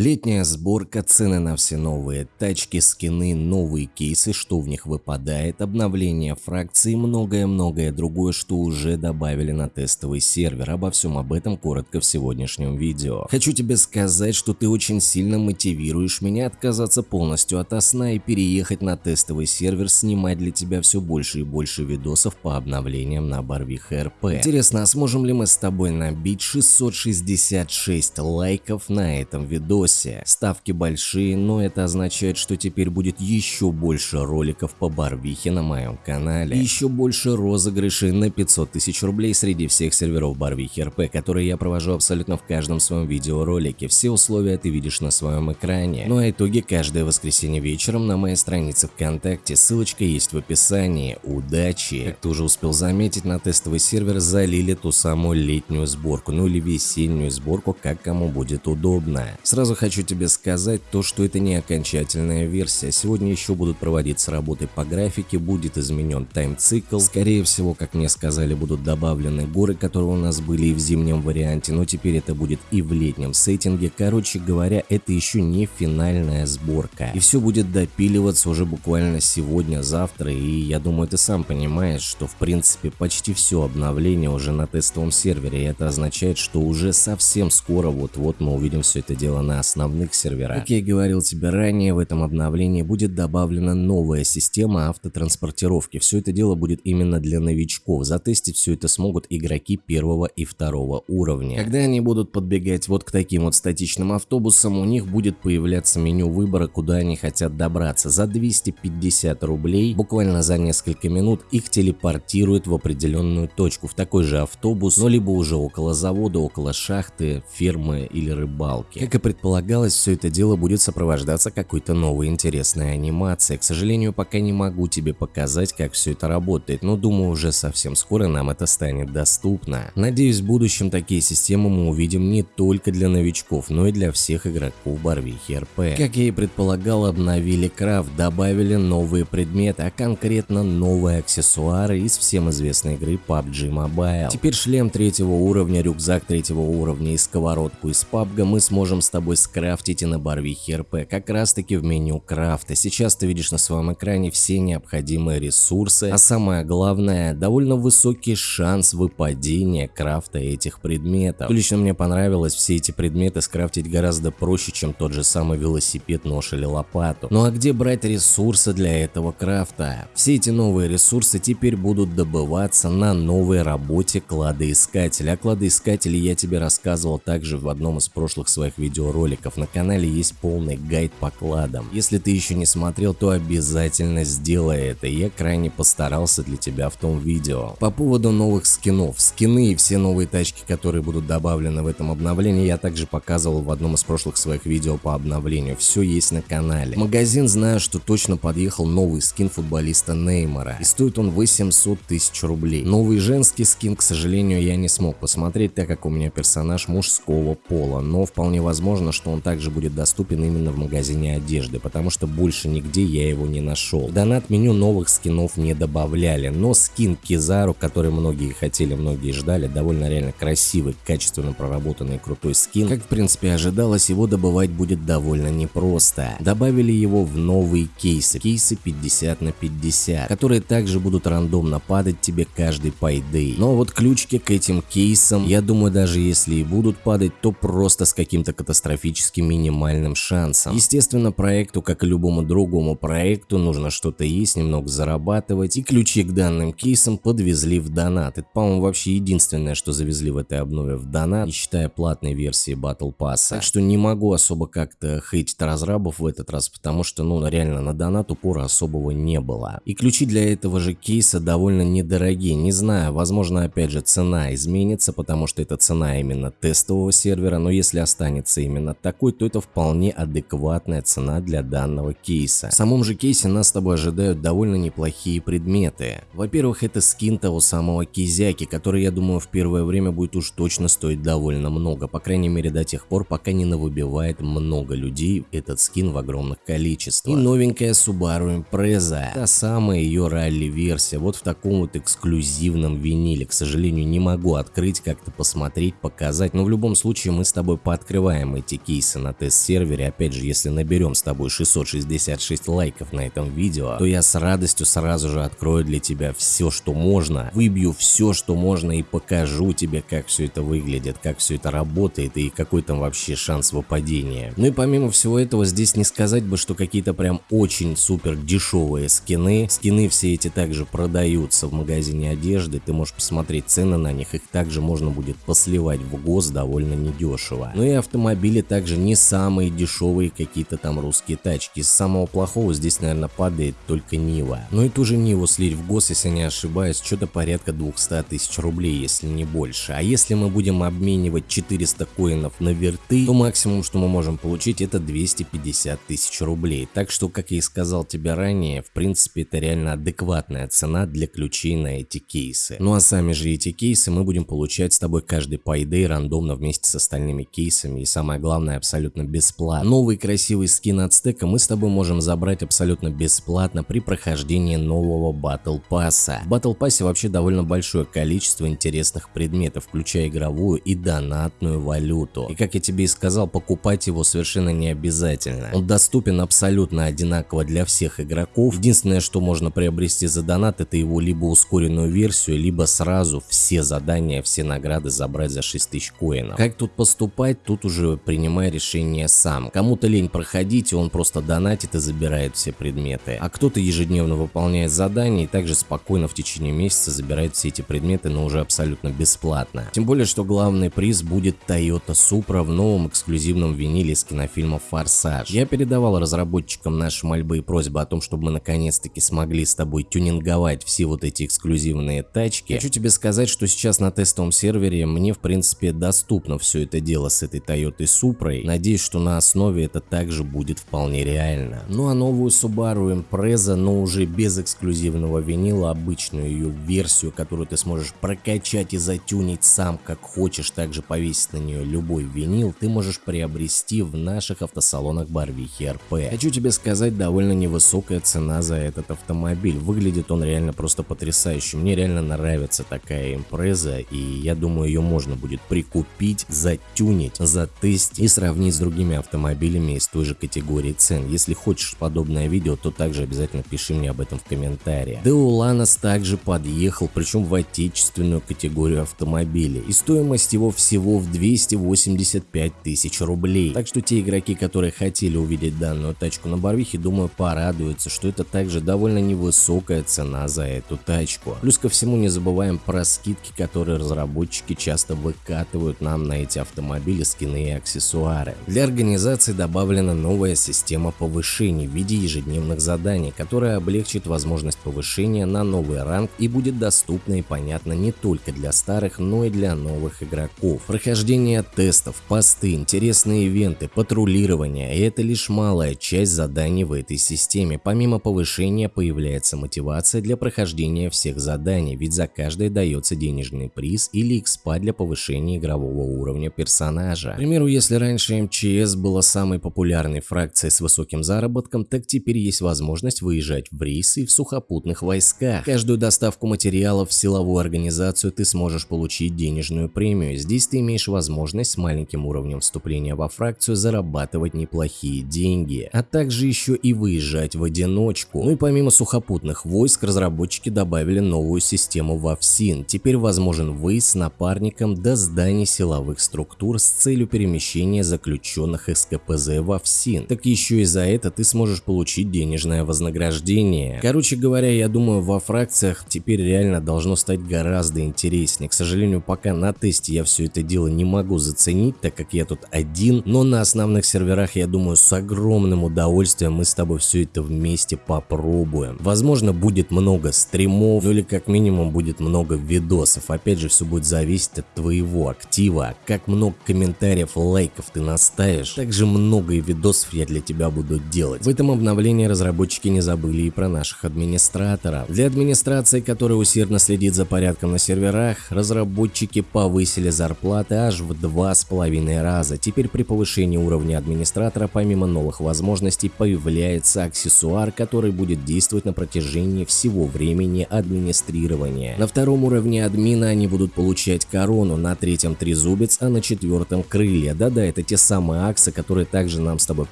Летняя сборка, цены на все новые тачки, скины, новые кейсы, что в них выпадает, обновление фракций и многое-многое другое, что уже добавили на тестовый сервер. Обо всем об этом коротко в сегодняшнем видео. Хочу тебе сказать, что ты очень сильно мотивируешь меня отказаться полностью от сна и переехать на тестовый сервер, снимать для тебя все больше и больше видосов по обновлениям на Барвих РП. Интересно, а сможем ли мы с тобой набить 666 лайков на этом видео? Видосе. Ставки большие, но это означает, что теперь будет еще больше роликов по Барвихе на моем канале. Еще больше розыгрышей на 500 тысяч рублей среди всех серверов Барвихи РП, которые я провожу абсолютно в каждом своем видеоролике. Все условия ты видишь на своем экране. Ну а итоги каждое воскресенье вечером на моей странице ВКонтакте. Ссылочка есть в описании. Удачи! Как ты уже успел заметить, на тестовый сервер залили ту самую летнюю сборку, ну или весеннюю сборку, как кому будет удобно. Сразу Сразу хочу тебе сказать то, что это не окончательная версия. Сегодня еще будут проводиться работы по графике, будет изменен тайм-цикл. Скорее всего, как мне сказали, будут добавлены горы, которые у нас были и в зимнем варианте, но теперь это будет и в летнем сеттинге. Короче говоря, это еще не финальная сборка. И все будет допиливаться уже буквально сегодня, завтра, и я думаю, ты сам понимаешь, что в принципе почти все обновление уже на тестовом сервере, и это означает, что уже совсем скоро вот-вот мы увидим все это дело на основных серверах. Как я и говорил тебе ранее, в этом обновлении будет добавлена новая система автотранспортировки. Все это дело будет именно для новичков. Затестить все это смогут игроки первого и второго уровня. Когда они будут подбегать вот к таким вот статичным автобусам, у них будет появляться меню выбора, куда они хотят добраться. За 250 рублей, буквально за несколько минут, их телепортируют в определенную точку, в такой же автобус, но либо уже около завода, около шахты, фермы или рыбалки. Как и предполагалось, предполагалось, все это дело будет сопровождаться какой-то новой интересной анимацией. К сожалению, пока не могу тебе показать, как все это работает, но думаю, уже совсем скоро нам это станет доступно. Надеюсь, в будущем такие системы мы увидим не только для новичков, но и для всех игроков Барвихи РП. Как я и предполагал, обновили крафт, добавили новые предметы, а конкретно новые аксессуары из всем известной игры PUBG Mobile. Теперь шлем третьего уровня, рюкзак третьего уровня и сковородку из PUBG мы сможем с тобой скрафтите на барвихе РП, как раз таки в меню крафта. Сейчас ты видишь на своем экране все необходимые ресурсы, а самое главное, довольно высокий шанс выпадения крафта этих предметов. Лично мне понравилось все эти предметы скрафтить гораздо проще, чем тот же самый велосипед, нож или лопату. Ну а где брать ресурсы для этого крафта? Все эти новые ресурсы теперь будут добываться на новой работе кладоискателя. О кладоискателе я тебе рассказывал также в одном из прошлых своих видеороликов роликов на канале есть полный гайд по кладам. Если ты еще не смотрел, то обязательно сделай это, я крайне постарался для тебя в том видео. По поводу новых скинов. Скины и все новые тачки, которые будут добавлены в этом обновлении, я также показывал в одном из прошлых своих видео по обновлению. Все есть на канале. магазин знаю, что точно подъехал новый скин футболиста Неймара. И стоит он 800 тысяч рублей. Новый женский скин, к сожалению, я не смог посмотреть, так как у меня персонаж мужского пола. Но вполне возможно, что он также будет доступен именно в магазине одежды, потому что больше нигде я его не нашел. В донат меню новых скинов не добавляли, но скин Кизару, который многие хотели, многие ждали, довольно реально красивый, качественно проработанный крутой скин. Как в принципе ожидалось, его добывать будет довольно непросто. Добавили его в новые кейсы, кейсы 50 на 50, которые также будут рандомно падать тебе каждый пайды. Но вот ключики к этим кейсам, я думаю, даже если и будут падать, то просто с каким-то катастрофическим практически минимальным шансом. Естественно, проекту, как и любому другому проекту, нужно что-то есть, немного зарабатывать, и ключи к данным кейсам подвезли в донат. Это, по-моему, вообще единственное, что завезли в этой обнове в донат, не считая платной версии Battle Pass. Так что не могу особо как-то хейтить разрабов в этот раз, потому что, ну, реально на донат упора особого не было. И ключи для этого же кейса довольно недорогие, не знаю, возможно, опять же, цена изменится, потому что это цена именно тестового сервера, но если останется именно такой, то это вполне адекватная цена для данного кейса. В самом же кейсе нас с тобой ожидают довольно неплохие предметы. Во-первых, это скин того самого Кизяки, который, я думаю, в первое время будет уж точно стоить довольно много, по крайней мере до тех пор, пока не навыбивает много людей этот скин в огромных количествах. И новенькая Subaru Impreza, та самая ее ралли-версия, вот в таком вот эксклюзивном виниле. К сожалению, не могу открыть, как-то посмотреть, показать, но в любом случае мы с тобой пооткрываем эти кейсы на тест-сервере, опять же, если наберем с тобой 666 лайков на этом видео, то я с радостью сразу же открою для тебя все, что можно, выбью все, что можно и покажу тебе, как все это выглядит, как все это работает и какой там вообще шанс выпадения. Ну и помимо всего этого, здесь не сказать бы, что какие-то прям очень супер дешевые скины. Скины все эти также продаются в магазине одежды, ты можешь посмотреть цены на них, их также можно будет посливать в ГОС довольно недешево. Ну и автомобили также не самые дешевые какие-то там русские тачки. Из самого плохого здесь, наверное, падает только Нива. Ну и ту же Ниву слить в ГОС, если не ошибаюсь, что-то порядка 200 тысяч рублей, если не больше. А если мы будем обменивать 400 коинов на верты, то максимум, что мы можем получить, это 250 тысяч рублей. Так что, как я и сказал тебе ранее, в принципе, это реально адекватная цена для ключей на эти кейсы. Ну а сами же эти кейсы мы будем получать с тобой каждый payday рандомно вместе с остальными кейсами и самое главное абсолютно бесплатно. Новый красивый скин от стека мы с тобой можем забрать абсолютно бесплатно при прохождении нового Battle Pass. В Battle Pass вообще довольно большое количество интересных предметов, включая игровую и донатную валюту. И как я тебе и сказал, покупать его совершенно не обязательно. Он доступен абсолютно одинаково для всех игроков. Единственное, что можно приобрести за донат, это его либо ускоренную версию, либо сразу все задания, все награды забрать за 6000 коинов. Как тут поступать, тут уже принимай решение сам. Кому-то лень проходить, и он просто донатит и забирает все предметы. А кто-то ежедневно выполняет задания и также спокойно в течение месяца забирает все эти предметы, но уже абсолютно бесплатно. Тем более, что главный приз будет Toyota Supra в новом эксклюзивном виниле с кинофильма «Форсаж». Я передавал разработчикам наши мольбы и просьбы о том, чтобы мы наконец-таки смогли с тобой тюнинговать все вот эти эксклюзивные тачки. Хочу тебе сказать, что сейчас на тестовом сервере мне в принципе доступно все это дело с этой Toyota Supra. Надеюсь, что на основе это также будет вполне реально. Ну а новую Subaru Impreza, но уже без эксклюзивного винила, обычную ее версию, которую ты сможешь прокачать и затюнить сам как хочешь, также повесить на нее любой винил, ты можешь приобрести в наших автосалонах Барвихи РП. Хочу тебе сказать, довольно невысокая цена за этот автомобиль. Выглядит он реально просто потрясающе. Мне реально нравится такая импреза, и я думаю, ее можно будет прикупить, затюнить, затестить и сравнить с другими автомобилями из той же категории цен. Если хочешь подобное видео, то также обязательно пиши мне об этом в комментариях. Деуланос также подъехал, причем в отечественную категорию автомобилей. И стоимость его всего в 285 тысяч рублей. Так что те игроки, которые хотели увидеть данную тачку на Барвихе, думаю, порадуются, что это также довольно невысокая цена за эту тачку. Плюс ко всему не забываем про скидки, которые разработчики часто выкатывают нам на эти автомобили, скины и аксессуары. Для организации добавлена новая система повышений в виде ежедневных заданий, которая облегчит возможность повышения на новый ранг и будет доступна и понятна не только для старых, но и для новых игроков. Прохождение тестов, посты, интересные ивенты, патрулирование – это лишь малая часть заданий в этой системе. Помимо повышения появляется мотивация для прохождения всех заданий, ведь за каждое дается денежный приз или экспа для повышения игрового уровня персонажа. К примеру, если раньше МЧС была самой популярной фракцией с высоким заработком, так теперь есть возможность выезжать в рейсы в сухопутных войсках. Каждую доставку материалов в силовую организацию ты сможешь получить денежную премию. Здесь ты имеешь возможность с маленьким уровнем вступления во фракцию зарабатывать неплохие деньги, а также еще и выезжать в одиночку. Ну и помимо сухопутных войск, разработчики добавили новую систему Вовсин. Теперь возможен выезд с напарником до зданий силовых структур с целью перемещения заключенных из КПЗ Вовсин. Так еще и за это ты сможешь получить денежное вознаграждение. Короче говоря, я думаю, во фракциях теперь реально должно стать гораздо интереснее. К сожалению, пока на тесте я все это дело не могу заценить, так как я тут один, но на основных серверах, я думаю, с огромным удовольствием мы с тобой все это вместе попробуем. Возможно, будет много стримов, ну или как минимум будет много видосов. Опять же, все будет зависеть от твоего актива, как много комментариев, лайков ты наставишь, также много видосов я для тебя буду делать. В этом обновлении разработчики не забыли и про наших администраторов. Для администрации, которая усердно следит за порядком на серверах, разработчики повысили зарплаты аж в два с половиной раза. Теперь при повышении уровня администратора, помимо новых возможностей, появляется аксессуар, который будет действовать на протяжении всего времени администрирования. На втором уровне админа они будут получать корону, на третьем трезубец, а на четвертом крылья. Да-да, это те самые акции, которые также нам с тобой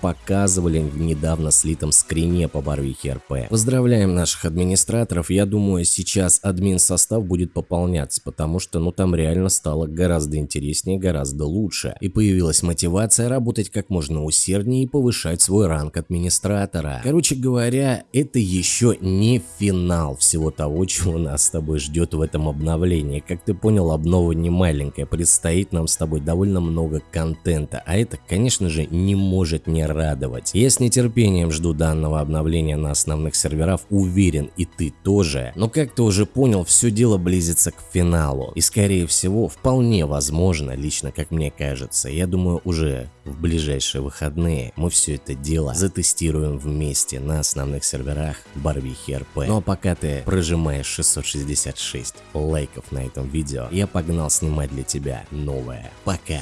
показывали в недавно слитом скрине по Барвихе РП. Поздравляем наших администраторов, я думаю сейчас админ состав будет пополняться, потому что ну там реально стало гораздо интереснее, гораздо лучше. И появилась мотивация работать как можно усерднее и повышать свой ранг администратора. Короче говоря, это еще не финал всего того, чего нас с тобой ждет в этом обновлении. Как ты понял, обнова не маленькая, предстоит нам с тобой довольно много контента, а это, конечно же, не может не радовать. Я с нетерпением жду данного обновления на основных серверах, уверен и ты тоже. Но как ты уже понял, все дело близится к финалу. И скорее всего, вполне возможно, лично как мне кажется, я думаю уже в ближайшие выходные мы все это дело затестируем вместе на основных серверах Барвихи РП. Ну а пока ты прожимаешь 666 лайков на этом видео, я погнал снимать для тебя новое. Пока!